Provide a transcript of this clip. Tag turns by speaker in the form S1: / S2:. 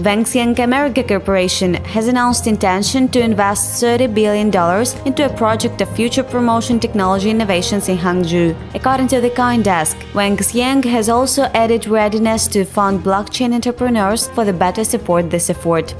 S1: Wanxiang America Corporation has announced intention to invest $30 billion into a project of future promotion technology innovations in Hangzhou. According to the Coin CoinDesk, Wanxiang has also added readiness to fund blockchain entrepreneurs for the better support this effort.